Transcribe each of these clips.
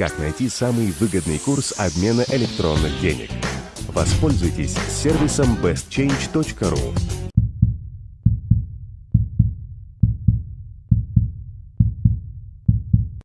Как найти самый выгодный курс обмена электронных денег? Воспользуйтесь сервисом bestchange.ru.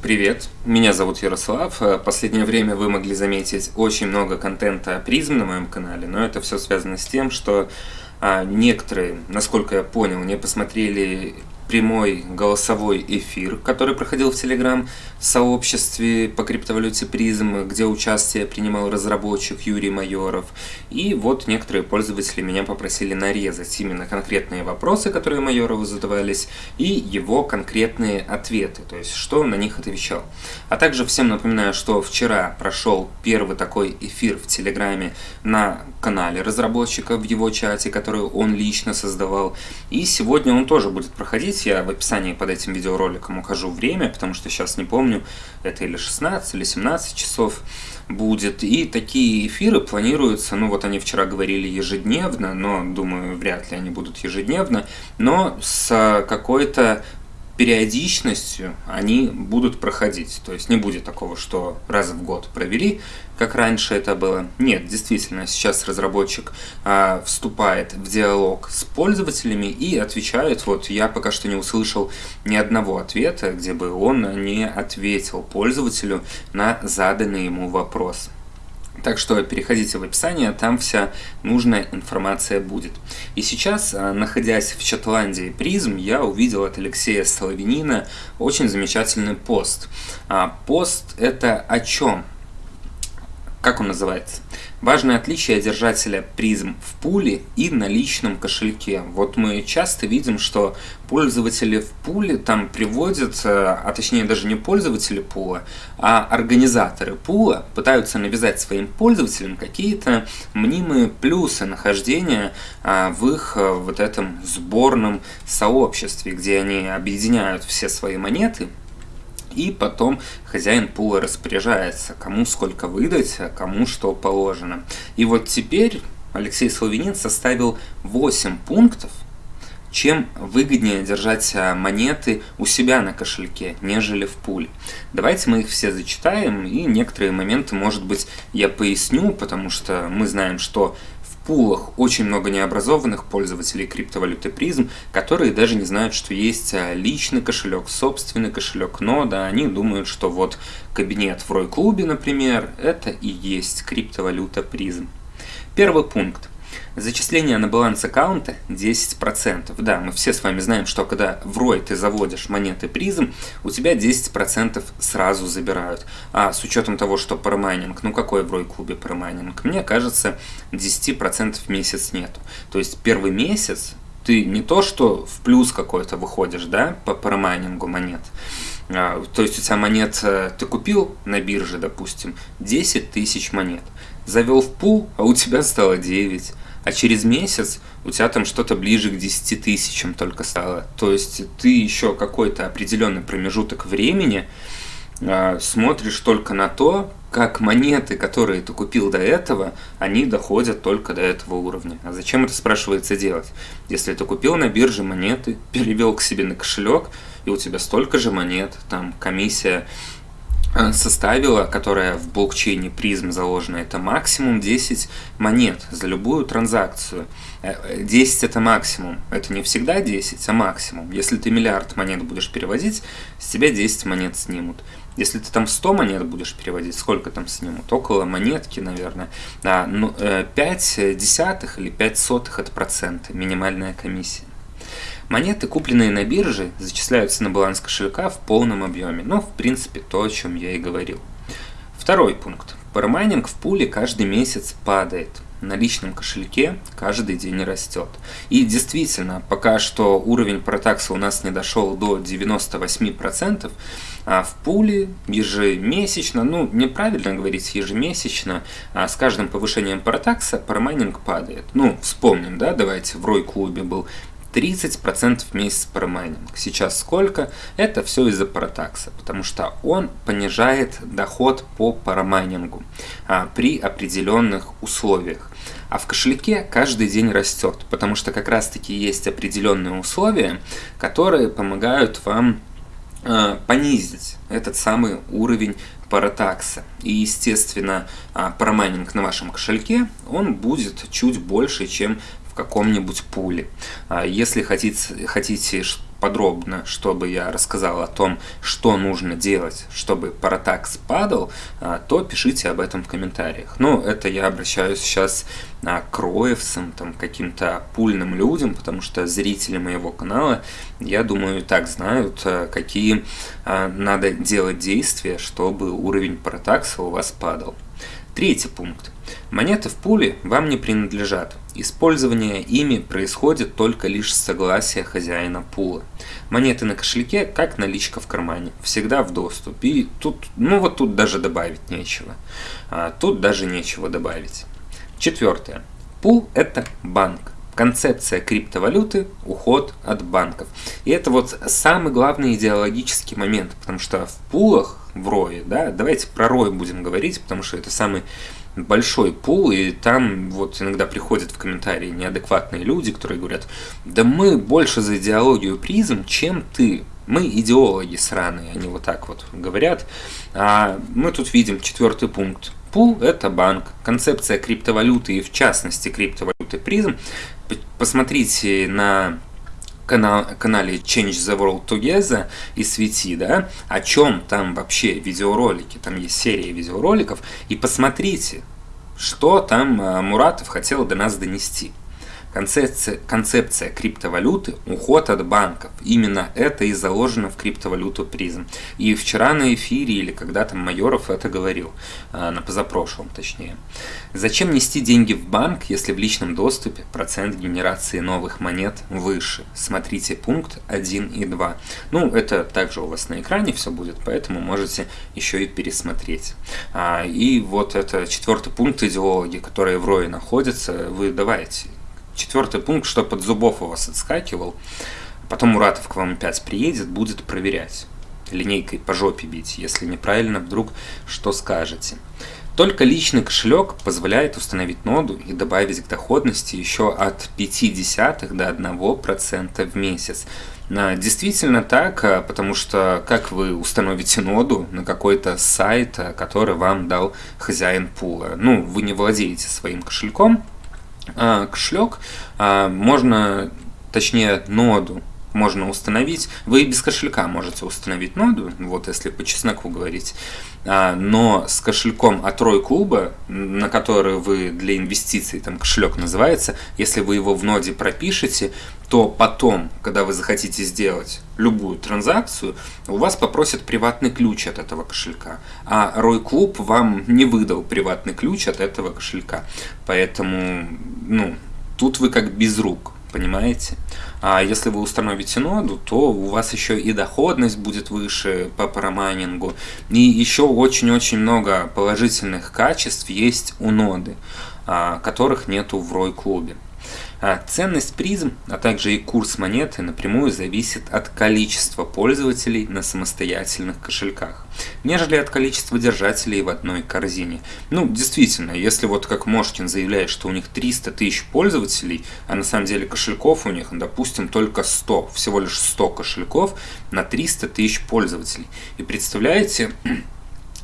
Привет, меня зовут Ярослав. Э, последнее время вы могли заметить очень много контента о призм на моем канале, но это все связано с тем, что а, некоторые, насколько я понял, не посмотрели прямой голосовой эфир, который проходил в Телеграм-сообществе по криптовалюте призм, где участие принимал разработчик Юрий Майоров. И вот некоторые пользователи меня попросили нарезать именно конкретные вопросы, которые Майорову задавались, и его конкретные ответы, то есть что он на них отвечал. А также всем напоминаю, что вчера прошел первый такой эфир в Телеграме на канале разработчика в его чате, который он лично создавал. И сегодня он тоже будет проходить здесь я в описании под этим видеороликом укажу время, потому что сейчас не помню, это или 16, или 17 часов будет. И такие эфиры планируются, ну вот они вчера говорили ежедневно, но думаю, вряд ли они будут ежедневно, но с какой-то периодичностью они будут проходить. То есть не будет такого, что раз в год провели, как раньше это было. Нет, действительно, сейчас разработчик а, вступает в диалог с пользователями и отвечает. Вот я пока что не услышал ни одного ответа, где бы он не ответил пользователю на заданный ему вопрос. Так что переходите в описание, там вся нужная информация будет. И сейчас, а, находясь в Шотландии призм, я увидел от Алексея Соловинина очень замечательный пост. А, пост это о чем? Как он называется? Важное отличие держателя призм в пуле и на личном кошельке. Вот мы часто видим, что пользователи в пуле там приводят, э, а точнее даже не пользователи пула, а организаторы пула пытаются навязать своим пользователям какие-то мнимые плюсы нахождения а, в их э, вот этом сборном сообществе, где они объединяют все свои монеты и потом хозяин пула распоряжается, кому сколько выдать, а кому что положено. И вот теперь Алексей Славянин составил 8 пунктов, чем выгоднее держать а, монеты у себя на кошельке, нежели в пуле. Давайте мы их все зачитаем, и некоторые моменты, может быть, я поясню, потому что мы знаем, что пулах очень много необразованных пользователей криптовалюты призм, которые даже не знают, что есть а, личный кошелек, собственный кошелек, но да, они думают, что вот кабинет в Рой-клубе, например, это и есть криптовалюта призм. Первый пункт. Зачисление на баланс аккаунта 10%. Да, мы все с вами знаем, что когда в ROI ты заводишь монеты призм, у тебя 10% сразу забирают. А с учетом того, что парамайнинг, ну какой в ROI клубе парамайнинг? Мне кажется, 10% в месяц нету. То есть первый месяц ты не то, что в плюс какой-то выходишь, да, по парамайнингу монет, а, то есть у тебя монет, э, ты купил на бирже, допустим, 10 тысяч монет, завел в пул, а у тебя стало 9 а через месяц у тебя там что-то ближе к 10 тысячам только стало. То есть ты еще какой-то определенный промежуток времени э, смотришь только на то, как монеты, которые ты купил до этого, они доходят только до этого уровня. А зачем это спрашивается делать? Если ты купил на бирже монеты, перевел к себе на кошелек, и у тебя столько же монет, там комиссия составила, которая в блокчейне призм заложена, это максимум 10 монет за любую транзакцию. 10 э, это максимум. Это не всегда 10, а максимум. Если ты миллиард монет будешь переводить, с тебя 10 монет снимут. Если ты там 100 монет будешь переводить, сколько там снимут? Около монетки, наверное. А, ну, 5 э, десятых или 5 сотых это проценты, минимальная комиссия. Монеты, купленные на бирже, зачисляются на баланс кошелька в полном объеме. Но, в принципе, то, о чем я и говорил. Второй пункт. Парамайнинг в пуле каждый месяц падает. На личном кошельке каждый день растет. И действительно, пока что уровень протакса у нас не дошел до 98%, а в пуле ежемесячно, ну неправильно говорить ежемесячно, а с каждым повышением протакса парамайнинг падает. Ну, вспомним, да, давайте, в Рой-клубе был 30% в месяц промайнинг. Сейчас сколько? Это все из-за паратакса, потому что он понижает доход по парамайнингу а, при определенных условиях. А в кошельке каждый день растет, потому что как раз таки есть определенные условия, которые помогают вам э, понизить этот самый уровень паратакса. И, естественно, э, парамайнинг на вашем кошельке, он будет чуть больше, чем в каком-нибудь пуле. А если хотите, хотите подробно, чтобы я рассказал о том, что нужно делать, чтобы паратакс падал, а, то пишите об этом в комментариях. Ну, это я обращаюсь сейчас а, к роевцам, там, каким-то пульным людям, потому что зрители моего канала, я думаю, так знают, какие надо делать действия, чтобы уровень паратакса у вас падал. Третий пункт. Монеты в пуле вам не принадлежат. Использование ими происходит только лишь с согласия хозяина пула. Монеты на кошельке, как наличка в кармане, всегда в доступе. И тут, ну вот тут даже добавить нечего. А, тут даже нечего добавить. Четвертое. Пул – это банк. Концепция криптовалюты – уход от банков. И это вот самый главный идеологический момент, потому что в пулах, в рое, да, давайте про рой будем говорить, потому что это самый большой пул, и там вот иногда приходят в комментарии неадекватные люди, которые говорят, да мы больше за идеологию призм, чем ты. Мы идеологи сраные, они вот так вот говорят. А мы тут видим четвертый пункт. Пул – это банк. Концепция криптовалюты и в частности криптовалюты призм. Посмотрите на канал, канале Change the World Together и Свети, да, о чем там вообще видеоролики, там есть серия видеороликов, и посмотрите, что там э, Муратов хотел до нас донести. Концепция, концепция криптовалюты – уход от банков. Именно это и заложено в криптовалюту призм. И вчера на эфире, или когда там Майоров это говорил, а, на позапрошлом точнее. Зачем нести деньги в банк, если в личном доступе процент генерации новых монет выше? Смотрите пункт 1 и 2. Ну, это также у вас на экране все будет, поэтому можете еще и пересмотреть. А, и вот это четвертый пункт идеологии, которые в РОИ находятся, вы давайте Четвертый пункт, что под зубов у вас отскакивал. Потом Муратов к вам опять приедет, будет проверять. Линейкой по жопе бить, если неправильно вдруг что скажете. Только личный кошелек позволяет установить ноду и добавить к доходности еще от 0,5 до 1% в месяц. Действительно так, а, потому что как вы установите ноду на какой-то сайт, а, который вам дал хозяин пула? Ну, вы не владеете своим кошельком, а, кошелек а, можно, точнее ноду можно установить. Вы и без кошелька можете установить ноду, вот если по чесноку говорить. А, но с кошельком от Рой Клуба, на который вы для инвестиций, там кошелек называется, если вы его в ноде пропишете, то потом, когда вы захотите сделать любую транзакцию, у вас попросят приватный ключ от этого кошелька. А Рой Клуб вам не выдал приватный ключ от этого кошелька. Поэтому, ну, тут вы как без рук понимаете? А если вы установите ноду, то у вас еще и доходность будет выше по парамайнингу. И еще очень-очень много положительных качеств есть у ноды, а, которых нету в ROI клубе. А ценность призм, а также и курс монеты напрямую зависит от количества пользователей на самостоятельных кошельках, нежели от количества держателей в одной корзине. Ну, действительно, если вот как Мошкин заявляет, что у них 300 тысяч пользователей, а на самом деле кошельков у них, допустим, только 100, всего лишь 100 кошельков на 300 тысяч пользователей. И представляете,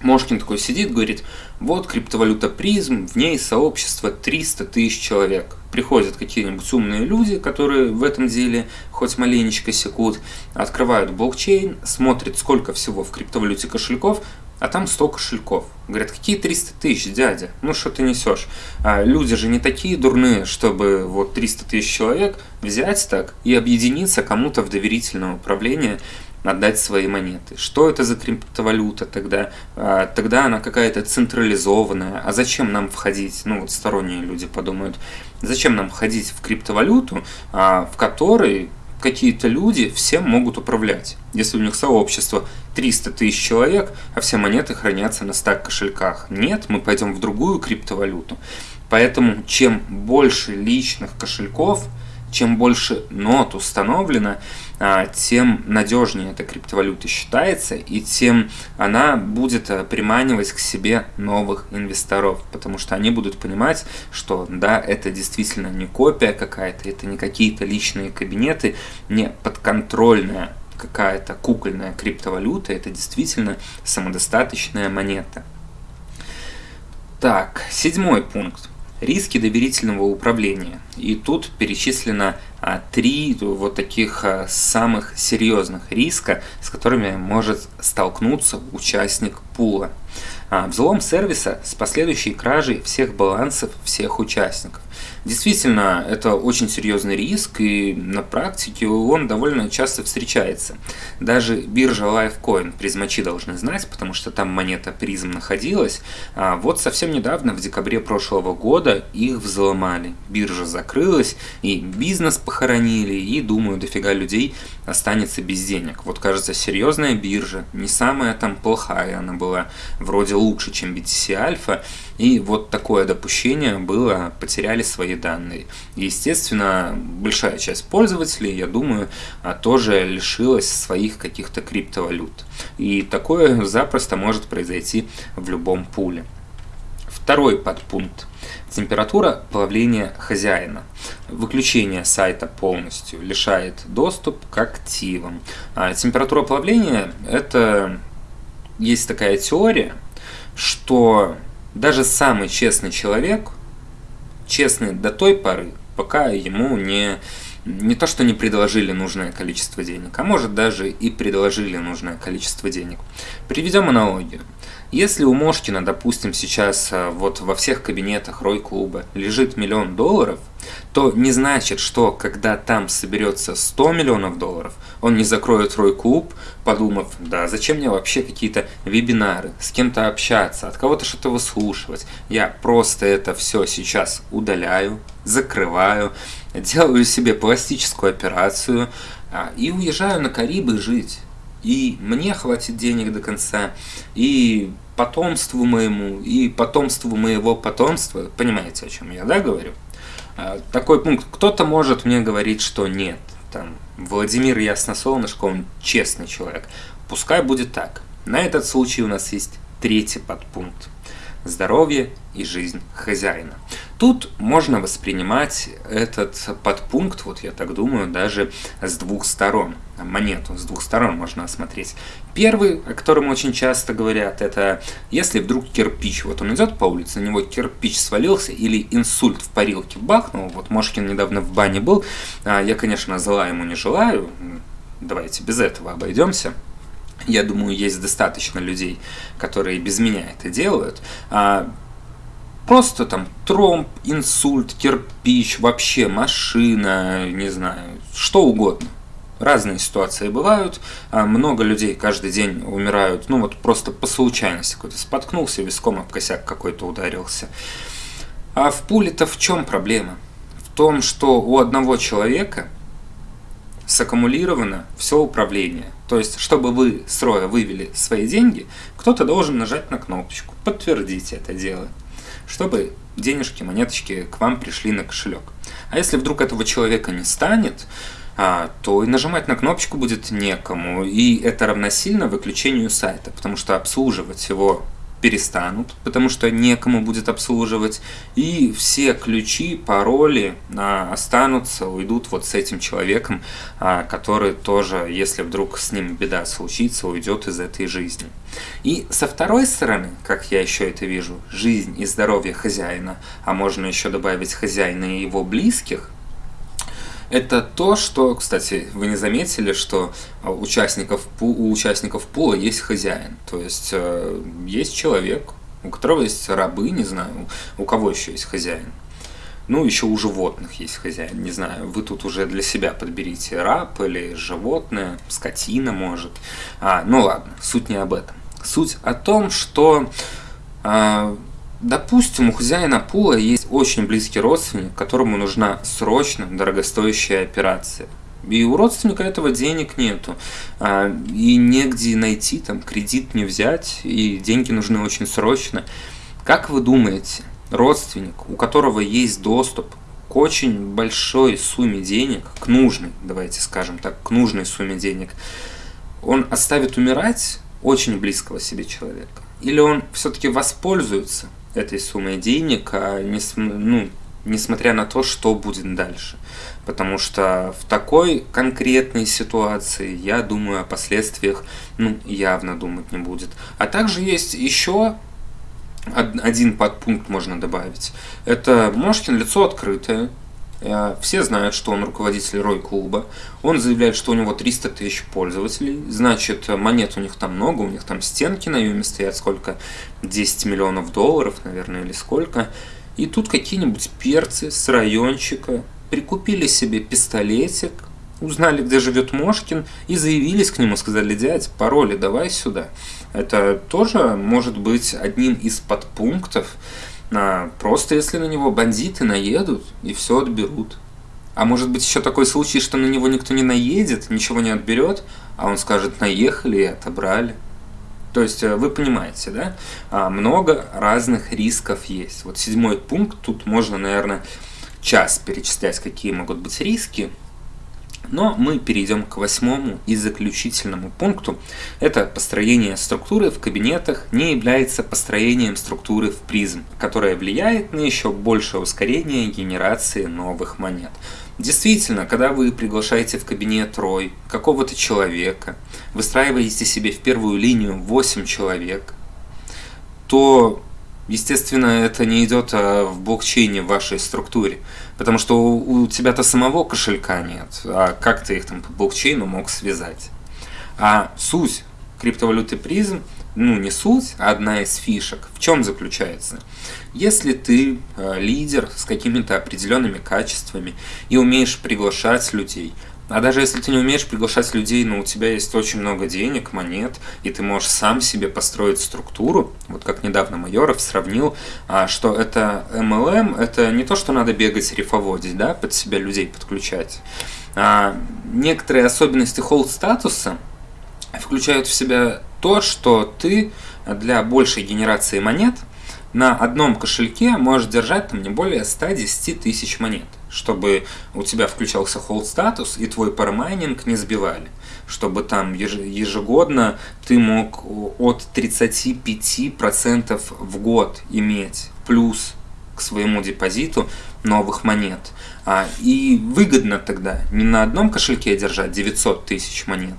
Мошкин такой сидит, говорит, вот криптовалюта призм, в ней сообщество 300 тысяч человек. Приходят какие-нибудь умные люди, которые в этом деле хоть маленечко секут, открывают блокчейн, смотрят, сколько всего в криптовалюте кошельков, а там 100 кошельков. Говорят, какие 300 тысяч, дядя? Ну что ты несешь? А люди же не такие дурные, чтобы вот 300 тысяч человек взять так и объединиться кому-то в доверительное управление отдать свои монеты. Что это за криптовалюта тогда? А, тогда она какая-то централизованная. А зачем нам входить? Ну вот сторонние люди подумают, зачем нам входить в криптовалюту, а, в которой какие-то люди всем могут управлять. Если у них сообщество 300 тысяч человек, а все монеты хранятся на стак кошельках. Нет, мы пойдем в другую криптовалюту. Поэтому чем больше личных кошельков, чем больше нот установлено, тем надежнее эта криптовалюта считается, и тем она будет э, приманивать к себе новых инвесторов, потому что они будут понимать, что да, это действительно не копия какая-то, это не какие-то личные кабинеты, не подконтрольная какая-то кукольная криптовалюта, это действительно самодостаточная монета. Так, седьмой пункт. Риски доверительного управления. И тут перечислено а, три вот таких а, самых серьезных риска, с которыми может столкнуться участник пула. А, взлом сервиса с последующей кражей всех балансов всех участников. Действительно, это очень серьезный риск, и на практике он довольно часто встречается. Даже биржа Lifecoin призмачи должны знать, потому что там монета призм находилась. А вот совсем недавно, в декабре прошлого года, их взломали. Биржа закрылась, и бизнес похоронили, и, думаю, дофига людей останется без денег. Вот, кажется, серьезная биржа, не самая там плохая она была, вроде лучше, чем BTC Alpha, и вот такое допущение было, потеряли свои данные. Естественно, большая часть пользователей, я думаю, а, тоже лишилась своих каких-то криптовалют. И такое запросто может произойти в любом пуле. Второй подпункт. Температура плавления хозяина. Выключение сайта полностью лишает доступ к активам. А температура плавления – это есть такая теория, что даже самый честный человек, честный до той поры, пока ему не, не то что не предложили нужное количество денег, а может даже и предложили нужное количество денег. Приведем аналогию. Если у Мошкина, допустим, сейчас э, вот во всех кабинетах Рой-клуба лежит миллион долларов, то не значит, что когда там соберется 100 миллионов долларов, он не закроет Рой-клуб, подумав, да, зачем мне вообще какие-то вебинары, с кем-то общаться, от кого-то что-то выслушивать. Я просто это все сейчас удаляю, закрываю, делаю себе пластическую операцию а, и уезжаю на Карибы жить и мне хватит денег до конца, и потомству моему, и потомству моего потомства. Понимаете, о чем я, да, говорю? А, такой пункт. Кто-то может мне говорить, что нет. Там, Владимир Ясносолнышко, он честный человек. Пускай будет так. На этот случай у нас есть третий подпункт здоровье и жизнь хозяина. Тут можно воспринимать этот подпункт, вот я так думаю, даже с двух сторон. Монету с двух сторон можно осмотреть. Первый, о котором очень часто говорят, это если вдруг кирпич, вот он идет по улице, на него кирпич свалился или инсульт в парилке бахнул, вот Мошкин недавно в бане был, а, я, конечно, зла ему не желаю, давайте без этого обойдемся я думаю, есть достаточно людей, которые без меня это делают. А, просто там тромб, инсульт, кирпич, вообще машина, не знаю, что угодно. Разные ситуации бывают, а много людей каждый день умирают, ну вот просто по случайности какой-то споткнулся, виском об косяк какой-то ударился. А в пуле-то в чем проблема? В том, что у одного человека саккумулировано все управление. То есть, чтобы вы с роя вывели свои деньги, кто-то должен нажать на кнопочку, подтвердить это дело, чтобы денежки, монеточки к вам пришли на кошелек. А если вдруг этого человека не станет, а, то и нажимать на кнопочку будет некому. И это равносильно выключению сайта, потому что обслуживать его перестанут, потому что некому будет обслуживать, и все ключи, пароли а, останутся, уйдут вот с этим человеком, а, который тоже, если вдруг с ним беда случится, уйдет из этой жизни. И со второй стороны, как я еще это вижу, жизнь и здоровье хозяина, а можно еще добавить хозяина и его близких, это то, что, кстати, вы не заметили, что у участников, у участников пула есть хозяин. То есть э, есть человек, у которого есть рабы, не знаю, у кого еще есть хозяин. Ну, еще у животных есть хозяин, не знаю, вы тут уже для себя подберите раб или животное, скотина может. А, ну ладно, суть не об этом. Суть о том, что а, Допустим, у хозяина пула есть очень близкий родственник, которому нужна срочно дорогостоящая операция. И у родственника этого денег нету. А, и негде найти, там кредит не взять, и деньги нужны очень срочно. Как вы думаете, родственник, у которого есть доступ к очень большой сумме денег, к нужной, давайте скажем так, к нужной сумме денег, он оставит умирать очень близкого себе человека? Или он все-таки воспользуется этой суммой денег, а не, ну, несмотря на то, что будет дальше. Потому что в такой конкретной ситуации, я думаю, о последствиях ну, явно думать не будет. А также есть еще один подпункт можно добавить. Это Мошкин лицо открытое. Э, все знают, что он руководитель Рой-клуба. Он заявляет, что у него 300 тысяч пользователей. Значит, монет у них там много, у них там стенки на юме стоят сколько? 10 миллионов долларов, наверное, или сколько. И тут какие-нибудь перцы с райончика прикупили себе пистолетик, узнали, где живет Мошкин, и заявились к нему, сказали, дядь, пароли давай сюда. Это тоже может быть одним из подпунктов, а, просто если на него бандиты наедут и все отберут. А может быть еще такой случай, что на него никто не наедет, ничего не отберет, а он скажет, наехали и отобрали. То есть э, вы понимаете, да? А, много разных рисков есть. Вот седьмой пункт, тут можно, наверное, час перечислять, какие могут быть риски. Но мы перейдем к восьмому и заключительному пункту. Это построение структуры в кабинетах не является построением структуры в призм, которая влияет на еще большее ускорение генерации новых монет. Действительно, когда вы приглашаете в кабинет рой какого-то человека, выстраиваете себе в первую линию 8 человек, то, естественно, это не идет а, в блокчейне в вашей структуре. Потому что у тебя-то самого кошелька нет, а как ты их там по блокчейну мог связать? А суть криптовалюты призм, ну не суть, а одна из фишек, в чем заключается? Если ты э, лидер с какими-то определенными качествами и умеешь приглашать людей, а даже если ты не умеешь приглашать людей, но у тебя есть очень много денег, монет, и ты можешь сам себе построить структуру, вот как недавно Майоров сравнил, а, что это MLM, это не то, что надо бегать рифоводить, да, под себя людей подключать. А некоторые особенности холд статуса включают в себя то, что ты для большей генерации монет – на одном кошельке можешь держать там не более 110 тысяч монет, чтобы у тебя включался hold статус и твой парамайнинг не сбивали, чтобы там ежегодно ты мог от 35% в год иметь плюс к своему депозиту новых монет. А, и выгодно тогда не на одном кошельке держать 900 тысяч монет,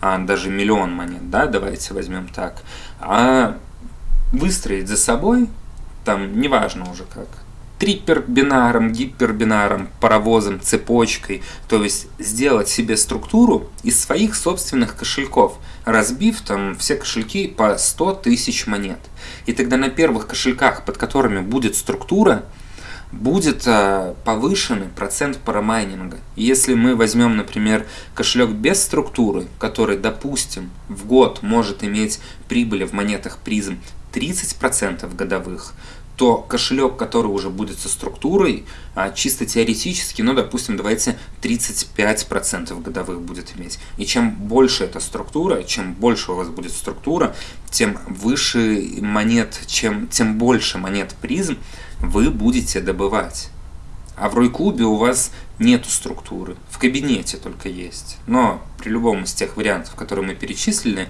а даже миллион монет, да, давайте возьмем так, а выстроить за собой, там неважно уже как, трипербинаром, гипербинаром, паровозом, цепочкой, то есть сделать себе структуру из своих собственных кошельков, разбив там все кошельки по 100 тысяч монет. И тогда на первых кошельках, под которыми будет структура, будет а, повышенный процент парамайнинга. Если мы возьмем, например, кошелек без структуры, который, допустим, в год может иметь прибыли в монетах призм 30% годовых, то кошелек, который уже будет со структурой, а, чисто теоретически, ну, допустим, давайте 35% годовых будет иметь. И чем больше эта структура, чем больше у вас будет структура, тем выше монет, чем, тем больше монет призм вы будете добывать. А в Рой-клубе у вас нету структуры, в кабинете только есть. Но при любом из тех вариантов, которые мы перечислили,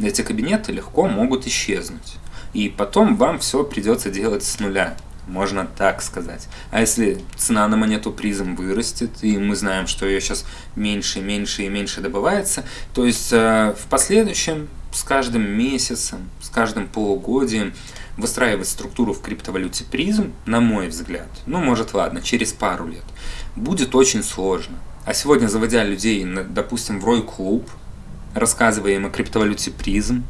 эти кабинеты легко могут исчезнуть и потом вам все придется делать с нуля. Можно так сказать. А если цена на монету призм вырастет, и мы знаем, что ее сейчас меньше, меньше и меньше добывается, то есть э, в последующем, с каждым месяцем, с каждым полугодием, выстраивать структуру в криптовалюте призм, на мой взгляд, ну может ладно, через пару лет, будет очень сложно. А сегодня, заводя людей, допустим, в Рой клуб, рассказывая им о криптовалюте призм,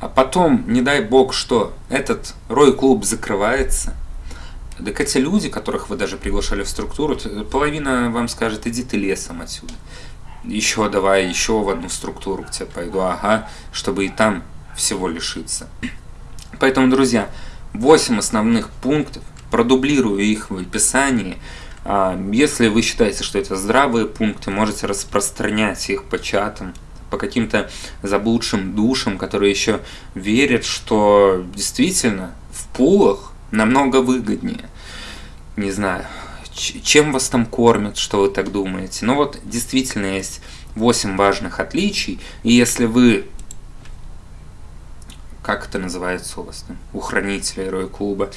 а потом, не дай бог, что этот рой-клуб закрывается, так эти люди, которых вы даже приглашали в структуру, половина вам скажет, иди ты лесом отсюда. Еще давай, еще в одну структуру к тебе пойду, ага, чтобы и там всего лишиться. Поэтому, друзья, 8 основных пунктов, продублирую их в описании. А, если вы считаете, что это здравые пункты, можете распространять их по чатам, по каким-то заблудшим душам, которые еще верят, что действительно в пулах намного выгоднее. Не знаю, чем вас там кормят, что вы так думаете. Но вот действительно есть 8 важных отличий, и если вы как это называется у вас там, у хранителя Рой Клуба.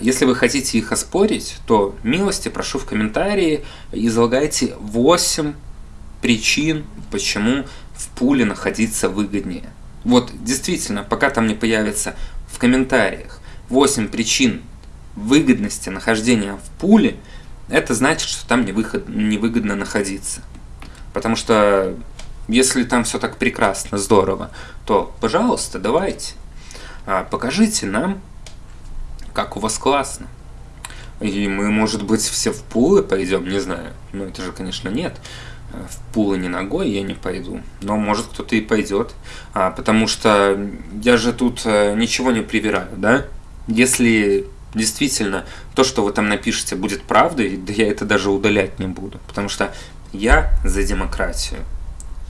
Если вы хотите их оспорить, то милости прошу в комментарии, излагайте 8 причин, почему в пуле находиться выгоднее. Вот действительно, пока там не появится в комментариях 8 причин выгодности нахождения в пуле, это значит, что там невыход, невыгодно находиться. Потому что если там все так прекрасно, здорово, то, пожалуйста, давайте, а, покажите нам, как у вас классно. И мы, может быть, все в пулы пойдем, не знаю. Ну, это же, конечно, нет. В пулы не ногой я не пойду. Но, может, кто-то и пойдет. А, потому что я же тут э, ничего не привираю, да? Если действительно то, что вы там напишете, будет правдой, да я это даже удалять не буду. Потому что я за демократию.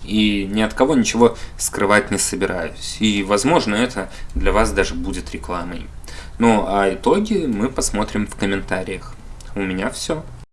И ни от кого ничего скрывать не собираюсь. И, возможно, это для вас даже будет рекламой. Ну, а итоги мы посмотрим в комментариях. У меня все.